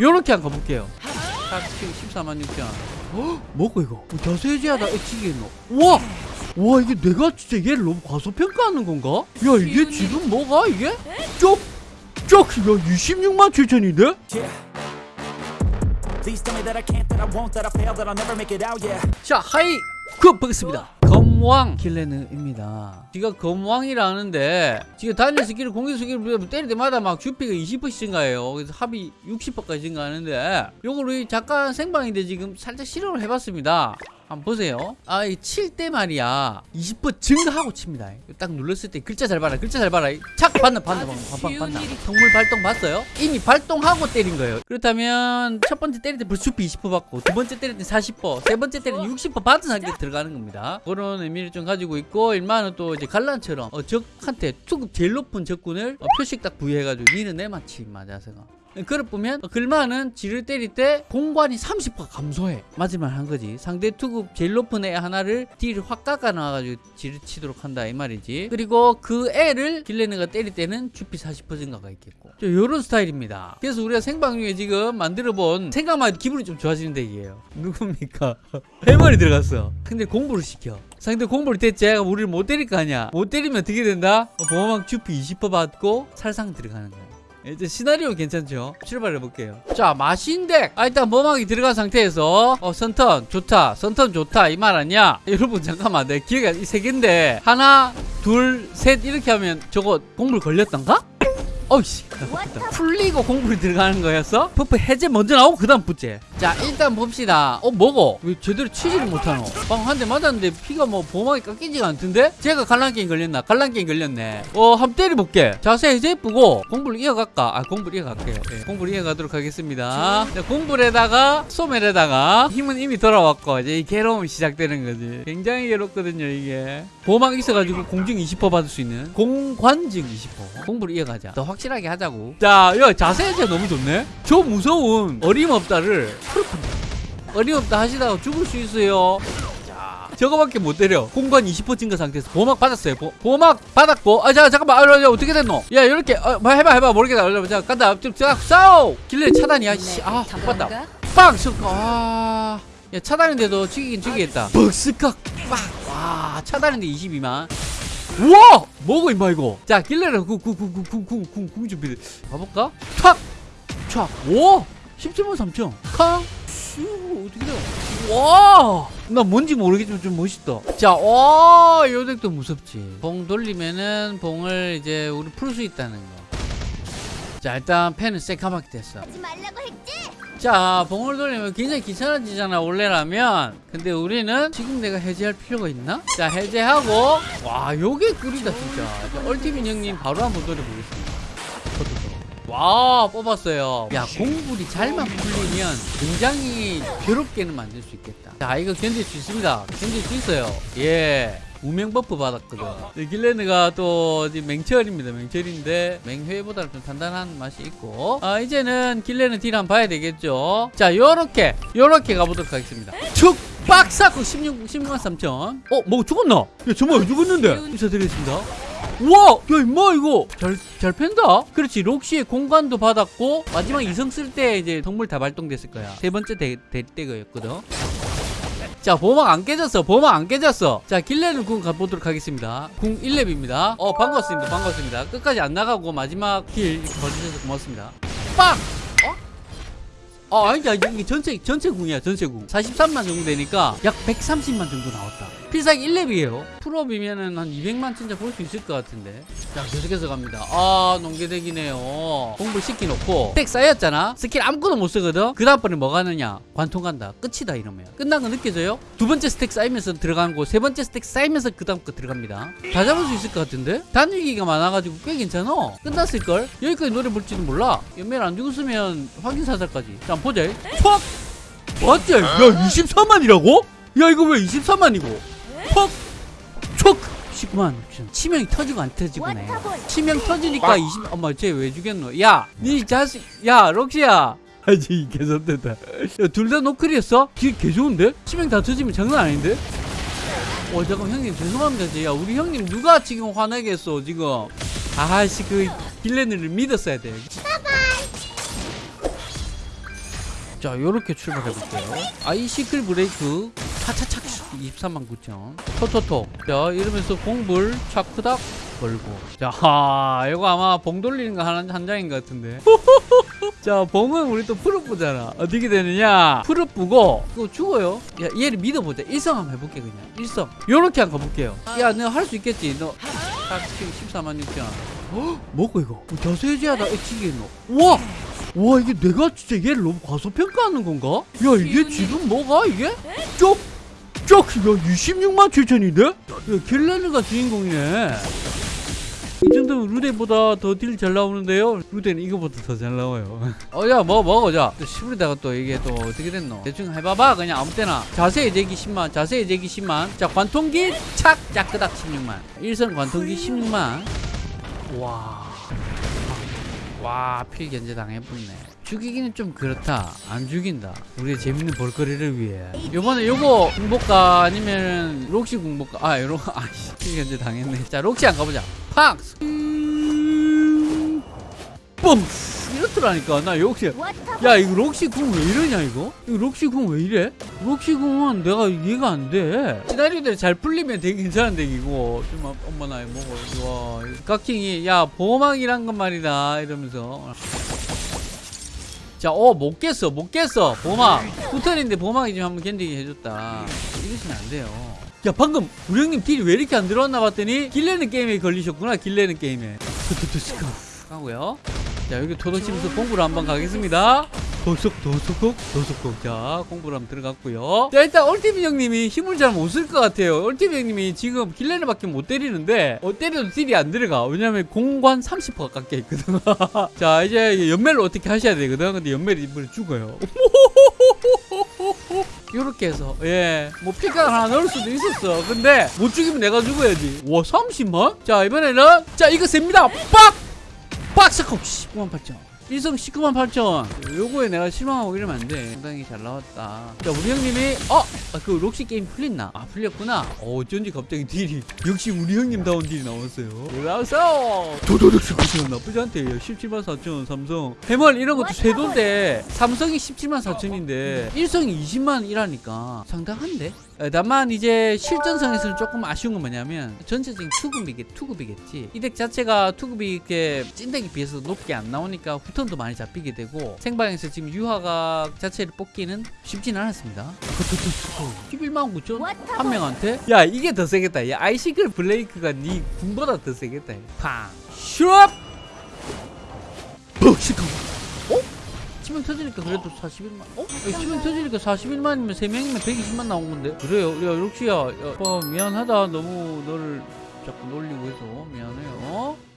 요렇게 한번 가볼게요 14만 6천 헉, 뭐고 이거 뭐 자세지하다 애치겠노 우와 와 이게 내가 진짜 얘를 너무 과소평가하는 건가? 야 이게 지금 뭐가 이게? 쪽! 쪽! 야 26만 7천인데? Yeah. Please tell me that I can't, that I won't, that I fail, that I'll never make it out, yeah. 자 하이 그 보겠습니다 검왕. 길레는입니다. 지가 검왕이라는데 지가 단일 스킬을 공격 스킬을 때릴 때마다 막 주피가 20%씩 증가해요. 그래서 합이 60%까지 증가하는데 요거를 잠깐 생방인데 지금 살짝 실험을 해봤습니다 한번 보세요. 아 이 칠 때 말이야. 20% 증가하고 칩니다. 딱 눌렀을 때 글자 잘 봐라 글자 잘 봐라. 착 봤나 봤나 봤나 봤나 봤나 성물 발동 봤어요? 이미 발동하고 때린 거예요. 그렇다면 첫 번째 때릴 때 주피 20% 받고 두 번째 때릴 때 40%세 번째 때릴 때 60% 받은 상태에 들어가는 겁니다. 그런 의미를 좀 가지고 있고 일만은 또 이제 갈란처럼 어, 적한테 투급 제일 높은 적군을 어, 표식 딱 부여해가지고 니는 내 마치 맞아서가 그걸 보면 글마는 지를 때릴 때 공관이 30% 감소해. 맞을만 한 거지. 상대 투급 제일 높은 애 하나를 딜을 확 깎아 놔가지고 지를 치도록 한다 이 말이지. 그리고 그 애를 길레느가 때릴 때는 주피 40% 증가가 있겠고. 요런 스타일입니다. 그래서 우리가 생방 중에 지금 만들어본 생각만 해도 기분이 좀 좋아지는 덱이에요 누굽니까? 해머리 들어갔어. 근데 공부를 시켜. 상대 공부를 됐지? 우리를 못 때릴 거 아니야. 못 때리면 어떻게 된다? 어, 보호막 주피 20% 받고 살상 들어가는 거야 이제 시나리오 괜찮죠? 출발해 볼게요. 자, 마신덱. 아, 일단 범하기 들어간 상태에서 어, 선턴 좋다. 선턴 좋다. 이 말 아니야? 여러분 잠깐만. 내 기회가 이세 개인데 하나, 둘, 셋 이렇게 하면 저거 공불 걸렸던가? 어이씨 풀리고 공불이 들어가는 거였어? 퍼프 해제 먼저 나오고 그 다음 붙제 자 일단 봅시다. 어 뭐고? 왜 제대로 치지를 못하노? 방 한 대 맞았는데 피가 뭐 보호막이 깎이지가 않던데? 제가 갈란게임 걸렸나? 갈란게임 걸렸네. 어 한번 때려볼게. 자세 해제 예쁘고. 공불 이어갈까? 아 공불 이어갈게요 예, 공불 이어가도록 하겠습니다. 자, 공불에다가 소멜에다가 힘은 이미 돌아왔고 이제 이 괴로움이 시작되는 거지. 굉장히 괴롭거든요 이게. 보호막 있어가지고 공증 20% 받을 수 있는 공관증 20% 공불 이어가자. 더 확실하게 하자고. 자, 야 자세 해제 너무 좋네. 저 무서운 어림없다를 풀푼다 어림없다 하시다가 죽을 수 있어요 자, 저거밖에 못 때려 공간 20% 증가 상태에서 보호막 받았어요 보, 보호막 받았고 아 자 잠깐만 아, 야, 어떻게 됐노 야 이렇게 어, 뭐 해봐 해봐 모르겠다 자 간다 쭉 자, 싸워 길래 차단이야 씨, 아 봤다 빵! 셔- 아... 야 차단인데도 죽이긴 죽이겠다 벅스칵 빵! 와 차단인데 22만 우와! 뭐고 임마 이거 자 길레를 궁궁궁궁궁궁 준비 가볼까? 탁! 촥! 오! 17만 3천 캉! 슈 어떻게 돼? 와! 나 뭔지 모르겠지만 좀 멋있다 자, 와! 요 덱도 무섭지 봉 돌리면은 봉을 이제 우리 풀 수 있다는 거 자 일단 펜은 새까맣게 됐어 하지 말라고 했지? 자 봉을 돌리면 굉장히 귀찮아지잖아 원래라면 근데 우리는 지금 내가 해제할 필요가 있나? 자 해제하고 와 요게 꿀이다 진짜 자, 얼티민 형님 바로 한번 돌려보겠습니다? 와 뽑았어요. 야 공불이 잘만 풀리면 굉장히 괴롭게는 만들 수 있겠다. 자 이거 견딜 수 있습니다. 견딜 수 있어요. 예. 우명 버프 받았거든. 네, 길레느가 또 이제 맹철입니다. 맹철인데 맹회보다는 좀 단단한 맛이 있고. 아 이제는 길레는 딜 한번 봐야 되겠죠. 자 요렇게 요렇게 가보도록 하겠습니다. 축 빡사코 16, 16만 3천. 어? 뭐 죽었나? 야 정말 왜 죽었는데. 인사드리겠습니다 우와! 야 임마 이거. 잘, 잘 팬다. 그렇지 록시의 공간도 받았고 마지막 이성 쓸 때 이제 동물 다 발동됐을 거야. 세 번째 대, 대, 때거였거든. 자 보호막 안 깨졌어. 보호막 안 깨졌어. 자 길레는 궁 가보도록 하겠습니다. 궁 1렙입니다. 어 반갑습니다. 반갑습니다. 끝까지 안 나가고 마지막 길 봐주셔서 고맙습니다. 빵! 어? 어 아니다 이게 전체 전체 궁이야 전체 궁. 43만 정도 되니까 약 130만 정도 나왔다. 필살기 1렙이에요. 풀업이면은 한 200만 진짜 볼 수 있을 것 같은데. 자 계속해서 갑니다. 아 농계덱이네요. 공부 시켜놓고. 스택 쌓였잖아? 스킬 아무것도 못 쓰거든? 그 다음번에 뭐 가느냐? 관통 간다. 끝이다 이러면. 끝난 거 느껴져요? 두 번째 스택 쌓이면서 들어가는 거 세 번째 스택 쌓이면서 그 다음 거 들어갑니다. 다 잡을 수 있을 것 같은데? 단위기가 많아가지고 꽤 괜찮아 끝났을걸? 여기까지 노래 볼지도 몰라. 연매를 안 죽었으면 확인 사살까지. 자 보자 퍽 맞지? 야 24만이라고? 야 이거 왜 24만이고 퍽! 촉! 19만 6천 치명이 터지고 안 터지고네. 치명 터지니까 20 엄마 쟤 왜 죽였노 야 니 자식 야 럭시야 아지 개선됐다 둘다 노클이었어? 개 좋은데? 치명 다 터지면 장난 아닌데? 어 잠깐 형님 죄송합니다 쟤. 야 우리 형님 누가 지금 화나게 했어 지금 아씨 그 길레느를 믿었어야 돼 자 요렇게 출발해 볼게요. 아이시클 브레이크. 23만 9천. 토토토. 자 이러면서 공불 차크닥 걸고. 자 하, 이거 아마 봉 돌리는 거 한, 한 장인 것 같은데. 자 봉은 우리 또 풀업부잖아. 어떻게 되느냐? 풀업부고. 그거 죽어요? 야 얘를 믿어보자. 일성 한번 해볼게 그냥. 일성. 요렇게 한번 가볼게요. 야 너 할 수 있겠지? 너. 딱 지금 14만 6천. 헉, 뭐고 이거? 어, 자세지하다 액치기 너. 우와 와 이게 내가 진짜 얘를 너무 과소평가하는 건가? 야 이게 지금 뭐가 이게? 쪽! 쪽! 야 26만 7천인데? 야 킬레르가 주인공이네 이 정도면 루데보다 더 딜 잘 나오는데요? 루데는 이거보다 더 잘 나와요 어야 뭐 먹어 자 시부리다가 또 이게 또 어떻게 됐노 대충 해봐봐 그냥 아무 때나 자세 제기 10만 자세 제기 10만 자 관통기 착 짜끄닥 16만 일선 관통기 16만 와 와, 필견제 당해보네. 죽이기는 좀 그렇다. 안 죽인다. 우리의 재밌는 볼거리를 위해. 요번에 요거 공복가 아니면 록시 공복가. 아, 요런, 아씨. 필견제 당했네. 자, 록시 안 가보자. 팍! 음, 뿜! 이렇더라니까. 나 역시. 야, 이거 록시 궁왜 이러냐, 이거? 이거 록시 궁왜 이래? 록시 궁은 내가 이해가 안 돼. 시나리오대로 잘 풀리면 되게 괜찮은 덱이고. 좀, 아, 엄마 나이 먹어. 와, 깍킹이, 야, 보호막이란 건 말이다. 이러면서. 자, 어, 못 깼어, 못 깼어. 보호막. 후턴인데 보호막이 좀 한번 견디게 해줬다. 이러시면 안 돼요. 야, 방금 우리 형님 딜이 왜 이렇게 안 들어왔나 봤더니 길레는 게임에 걸리셨구나, 길레는 게임에. 하고요. 자, 여기 토도치면서 공부를 한번 가겠습니다. 도속, 도속국, 도속국. 자, 공부를 한번 들어갔고요. 자, 일단 얼티비 형님이 힘을 잘 못 쓸 것 같아요. 얼티비 형님이 지금 길레는밖에 못 때리는데, 어, 때려도 딜이 안 들어가. 왜냐면 공관 30% 가깝게 있거든. 자, 이제 연멜을 어떻게 하셔야 되거든. 근데 연멜이 이번에 죽어요. 요렇게 해서 예뭐 피가 하나 넣을 수도 있었어 근데 못 죽이면 내가 죽어야지 와 30만? 자 이번에는 자 이거 셉니다 빡! 19만 8천. 일성 19만 8천. 요거에 내가 실망하고 이러면 안돼. 상당히 잘 나왔다. 자 우리 형님이 어? 아, 그 록시 게임 풀렸나? 아 풀렸구나. 어, 어쩐지 갑자기 딜이 역시 우리 형님 다운 딜이 나왔어요. 나왔어! 도도독 스쿠시는 나쁘지 않대요 17만 4천 삼성. 해멀 이런 것도 쇄도인데. 삼성이 17만 4천인데. 일성이 20만 이라니까 상당한데? 어, 다만 이제 실전성에서는 조금 아쉬운 건 뭐냐면 전체적인 투급이겠, 투급이겠지. 이 덱 자체가 투급이 이렇게 찐덱에 비해서 높게 안 나오니까 후턴도 많이 잡히게 되고 생방에서 지금 유화가 자체를 뽑기는 쉽진 않았습니다. 11만 9천? 한 명한테? 야 이게 더 세겠다. 야 아이시글 블레이크가 네 군보다 더 세겠다. 팡. 슈업! 어, 푹 시커 10명 터지니까 그래도 41만. 어? 10명 어? 터지니까 41만이면 3명이면 120만 나온 건데. 그래요. 야 록시야. 야, 어, 미안하다. 너무 너를 자꾸 놀리고 해서 미안해요. 어?